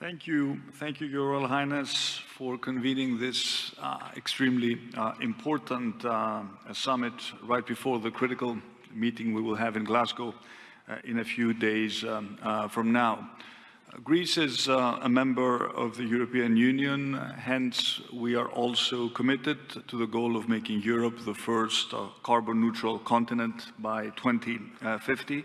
Thank you. Thank you, Your Royal Highness, for convening this uh, extremely uh, important uh, summit right before the critical meeting we will have in Glasgow uh, in a few days um, uh, from now. Greece is uh, a member of the European Union, hence we are also committed to the goal of making Europe the first carbon neutral continent by 2050.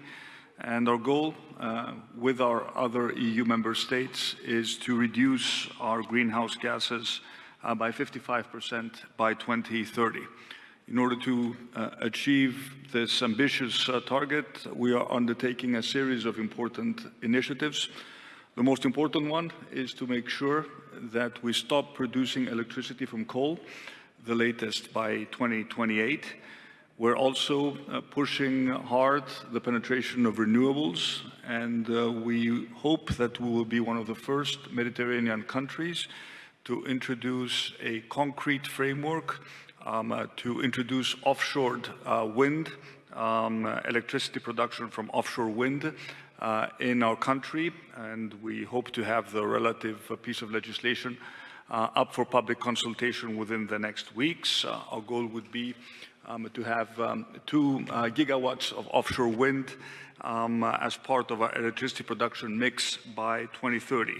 And our goal uh, with our other EU member states is to reduce our greenhouse gases uh, by 55% by 2030. In order to uh, achieve this ambitious uh, target, we are undertaking a series of important initiatives the most important one is to make sure that we stop producing electricity from coal, the latest by 2028. We're also uh, pushing hard the penetration of renewables, and uh, we hope that we will be one of the first Mediterranean countries to introduce a concrete framework um, uh, to introduce offshore uh, wind, um, electricity production from offshore wind, uh, in our country, and we hope to have the relative uh, piece of legislation up for public consultation within the next weeks. Uh, our goal would be um, to have um, two uh, gigawatts of offshore wind um, as part of our electricity production mix by 2030.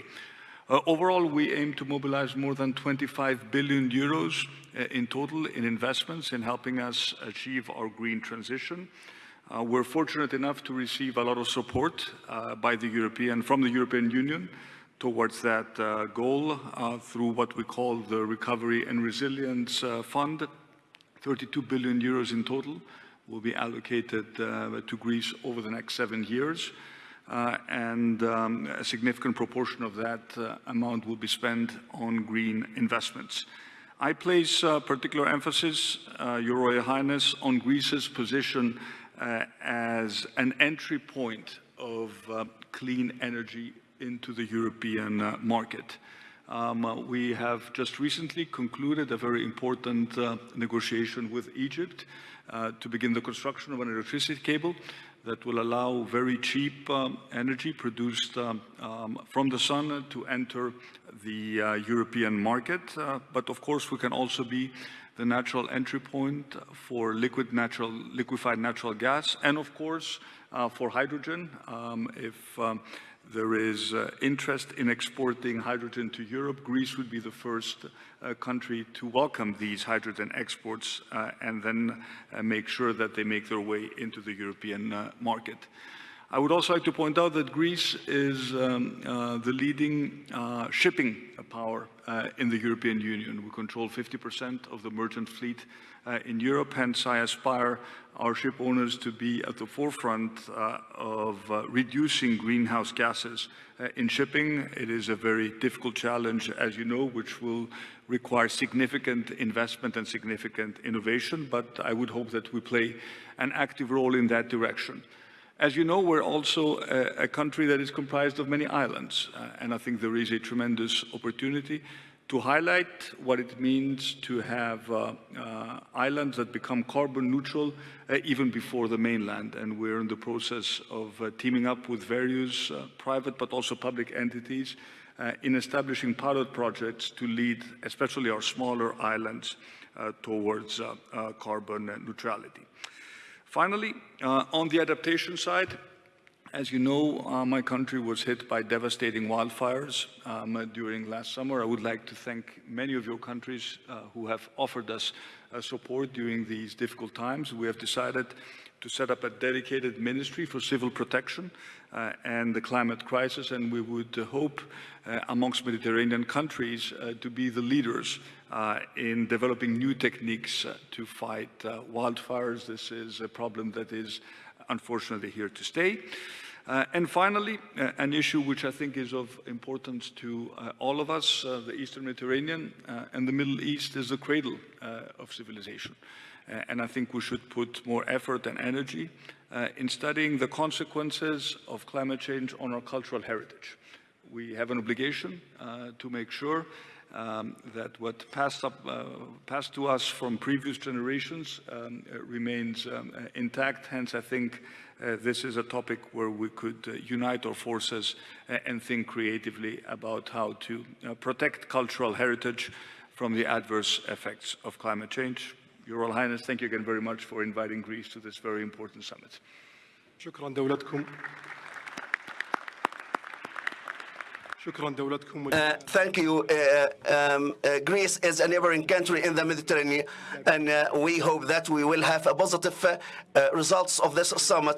Uh, overall, we aim to mobilize more than 25 billion euros in total in investments in helping us achieve our green transition. Uh, we're fortunate enough to receive a lot of support uh, by the European, from the European Union towards that uh, goal uh, through what we call the Recovery and Resilience uh, Fund. 32 billion euros in total will be allocated uh, to Greece over the next seven years. and um, a significant proportion of that amount will be spent on green investments. I place particular emphasis, Your Royal Highness, on Greece's position uh, as an entry point of uh, clean energy into the European uh, market. Um, uh, we have just recently concluded a very important uh, negotiation with Egypt uh, to begin the construction of an electricity cable that will allow very cheap um, energy produced um, um, from the sun to enter the European market. but of course, we can also be the natural entry point for liquid natural, liquefied natural gas, and of course uh, for hydrogen. Um, if um, there is uh, interest in exporting hydrogen to Europe, Greece would be the first uh, country to welcome these hydrogen exports uh, and then uh, make sure that they make their way into the European uh, market. I would also like to point out that Greece is um, uh, the leading uh, shipping power uh, in the European Union. We control 50% of the merchant fleet uh, in Europe, hence I aspire our ship owners to be at the forefront uh, of uh, reducing greenhouse gases in shipping. It is a very difficult challenge, as you know, which will require significant investment and significant innovation, but I would hope that we play an active role in that direction. As you know, we're also a, a country that is comprised of many islands, uh, and I think there is a tremendous opportunity to highlight what it means to have uh, uh, islands that become carbon neutral uh, even before the mainland. And we're in the process of uh, teaming up with various uh, private but also public entities in establishing pilot projects to lead, especially our smaller islands, towards carbon neutrality. Finally, uh, on the adaptation side, as you know, uh, my country was hit by devastating wildfires um, uh, during last summer. I would like to thank many of your countries uh, who have offered us uh, support during these difficult times. We have decided to set up a dedicated ministry for civil protection uh, and the climate crisis, and we would hope amongst Mediterranean countries to be the leaders uh, in developing new techniques uh, to fight uh, wildfires. This is a problem that is unfortunately here to stay. Uh, and finally, uh, an issue which I think is of importance to uh, all of us, the Eastern Mediterranean and the Middle East is the cradle of civilization. and I think we should put more effort and energy in studying the consequences of climate change on our cultural heritage. We have an obligation uh, to make sure um, that what passed, up, uh, passed to us from previous generations um, uh, remains um, uh, intact. Hence, I think uh, this is a topic where we could uh, unite our forces and think creatively about how to protect cultural heritage from the adverse effects of climate change. Your Royal Highness, thank you again very much for inviting Greece to this very important summit. Uh, thank you. Uh, um, uh, Greece is a neighboring country in the Mediterranean, and uh, we hope that we will have a positive uh, uh, results of this summit